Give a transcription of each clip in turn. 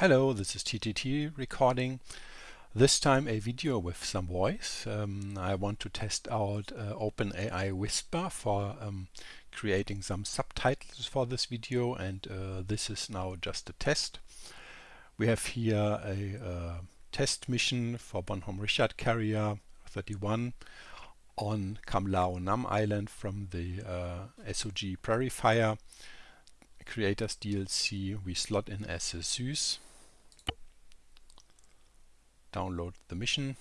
Hello, this is TTT recording. This time a video with some voice. Um, I want to test out uh, OpenAI Whisper for um, creating some subtitles for this video and uh, this is now just a test. We have here a uh, test mission for Bonhomme Richard Carrier 31 on Cam Lao Nam Island from the uh, SOG Prairie Fire creators DLC we slot in as a Zeus download the mission.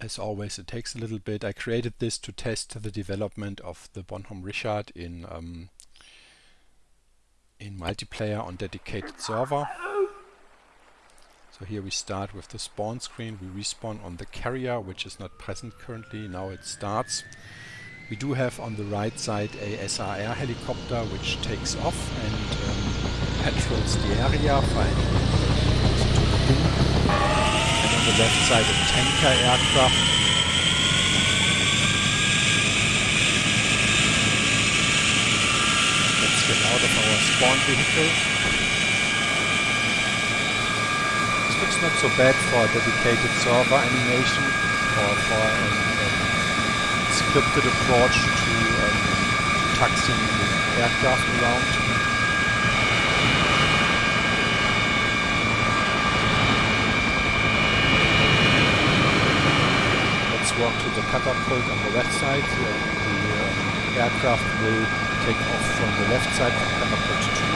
As always, it takes a little bit. I created this to test the development of the Bonhomme Richard in um, in multiplayer on dedicated server. So here we start with the spawn screen. We respawn on the carrier, which is not present currently. Now it starts. We do have on the right side a SRR helicopter which takes off and um, patrols the area. And on the left side a tanker aircraft. Let's get out of our spawn vehicle. This looks not so bad for a dedicated server animation or for an scripted approach to um, taxiing the aircraft around. Let's walk to the catapult on the left side. The uh, aircraft will take off from the left side of catapult 2.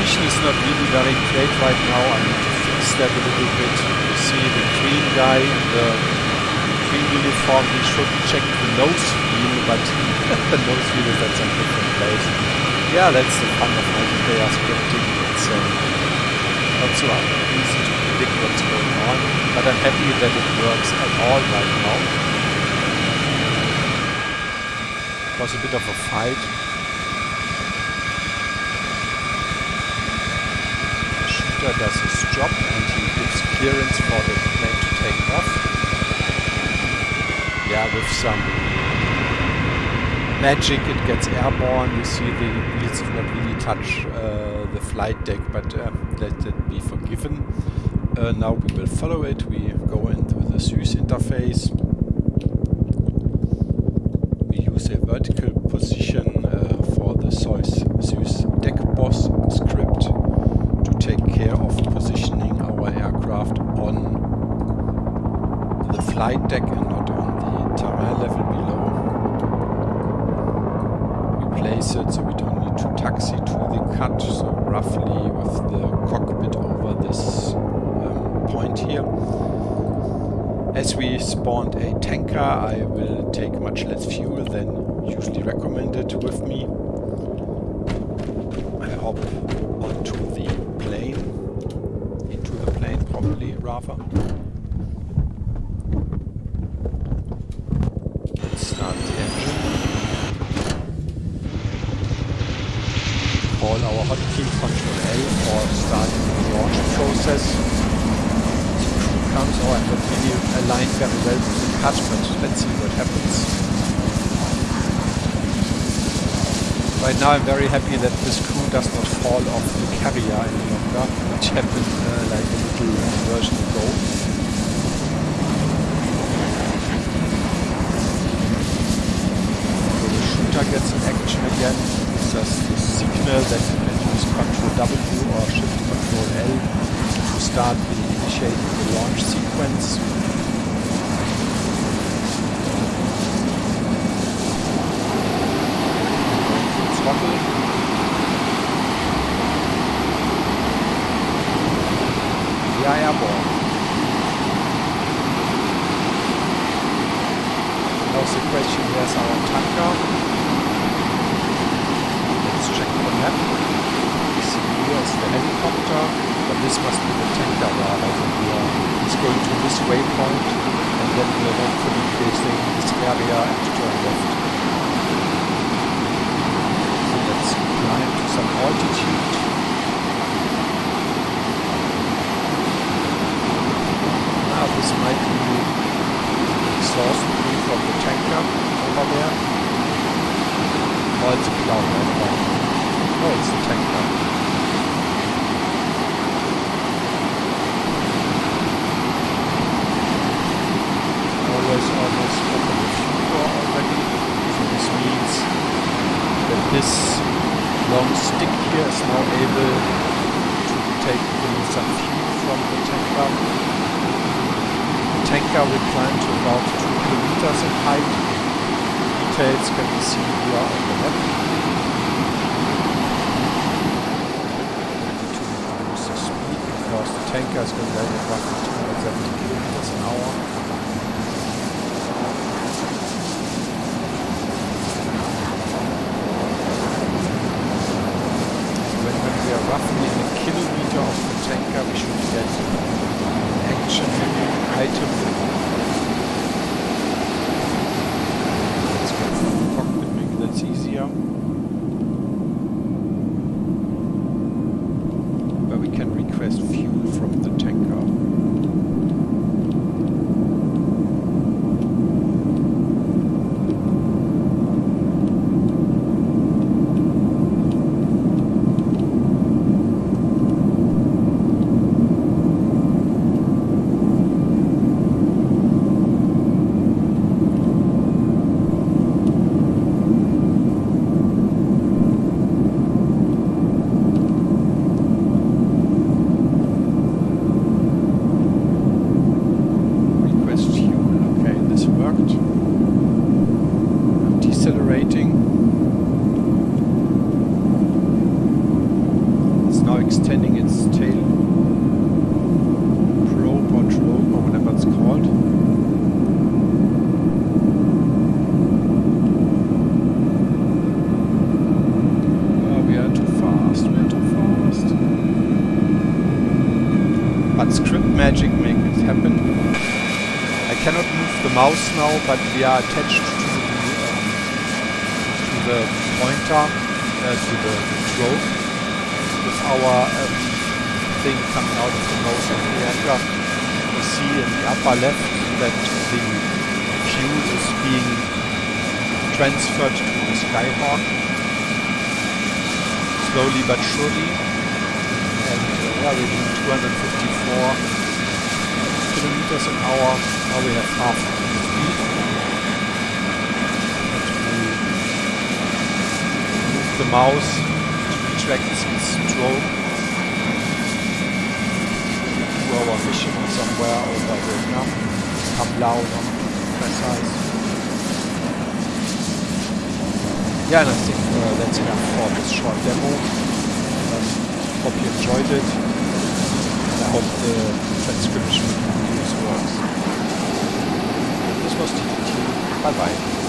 position is not really very great right now. I need to fix that a little bit. You see the green guy in the green uniform, he should check the nose wheel, but the nose wheel is at some different place. Yeah, that's the fun of multiplayer scripting. It's uh, not so easy to predict what's going on, but I'm happy that it works at all right now. It was a bit of a fight does his job and he gives clearance for the plane to take off. Yeah, with some magic it gets airborne. You see the wheels not really touch uh, the flight deck, but uh, let it be forgiven. Uh, now we will follow it. We go into the Zeus interface. We use a vertical position uh, for the Zeus deck boss script take care of positioning our aircraft on the flight deck and not on the terrain level below. We place it so we don't need to taxi to the cut, so roughly with the cockpit over this um, point here. As we spawned a tanker, I will take much less fuel than usually recommended with me. I hop onto the probably, Rafa. Let's start the engine. Call our hotkey Control A for starting the launch process. Crew comes, oh I'm not really aligned very well with the cut, but let's see what happens. Right now I'm very happy that this crew does not fall off the carrier any longer, which happened uh, like a little version ago. So the shooter gets in action again. It's just the that you can use Ctrl W or Shift Ctrl L to start the initiating the launch sequence. Are airborne. Now the question, where's our tanker? Check the map. We see here is the helicopter, but this must be the tanker rather. So we are, it's going to this waypoint, and then we are hopefully facing this area and turn left. So let's climb to some altitude. Oh, it's a cloud right now. Oh, it's a tanker. always almost open the fuel already. So this means that this long stick here is now able to take in some fuel from the tanker. Will climb to about 2 kilometers in height. Details can be seen here on the map. tanker is going at roughly 270 kilometers an hour. roughly a kilometer of the tanker we should get an action item. Let's go from the cockpit, maybe that's easier. Where we can request fuel from the tanker. Extending its tail probe or drogue or whatever it's called. Ah, we are too fast, we are too fast. But script magic makes it happen. I cannot move the mouse now, but we are attached to the, um, to the pointer, uh, to the, the probe with our um, thing coming out of the motion reactor. You see in the upper left that the fuel is being transferred to the Skyhawk slowly but surely. And uh, yeah, we're doing 254 kilometers an hour. Now we have half the speed. The mouse tracks its stroke to our mission somewhere over Vietnam, Cam Lao not precise. Yeah, and I think uh, that's enough for this short demo. Um, hope you enjoyed it. And I hope the transcription use works. This was TTT. Bye bye.